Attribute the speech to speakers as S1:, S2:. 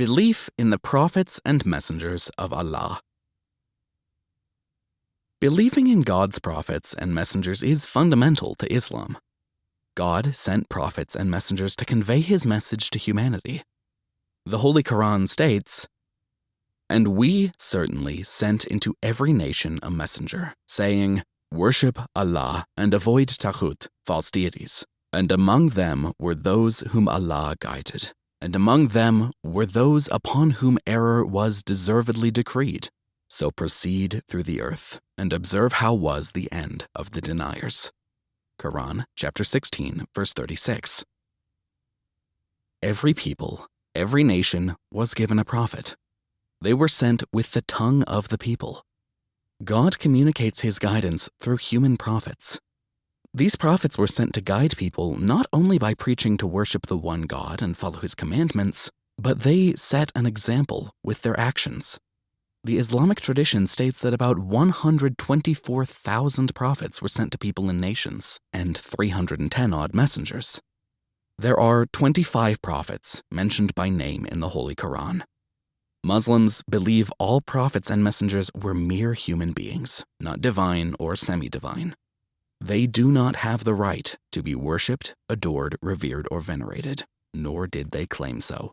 S1: Belief in the prophets and messengers of Allah. Believing in God's prophets and messengers is fundamental to Islam. God sent prophets and messengers to convey his message to humanity. The Holy Quran states, And we certainly sent into every nation a messenger, saying, Worship Allah and avoid taghut, false deities. And among them were those whom Allah guided, and among them were those upon whom error was deservedly decreed. So proceed through the earth, and observe how was the end of the deniers. Quran chapter 16, verse 36. Every people, every nation was given a prophet. They were sent with the tongue of the people. God communicates his guidance through human prophets. These prophets were sent to guide people not only by preaching to worship the one God and follow his commandments, but they set an example with their actions. The Islamic tradition states that about 124,000 prophets were sent to people in nations and 310 odd messengers. There are 25 prophets mentioned by name in the Holy Quran. Muslims believe all prophets and messengers were mere human beings, not divine or semi divine. They do not have the right to be worshipped, adored, revered, or venerated, nor did they claim so.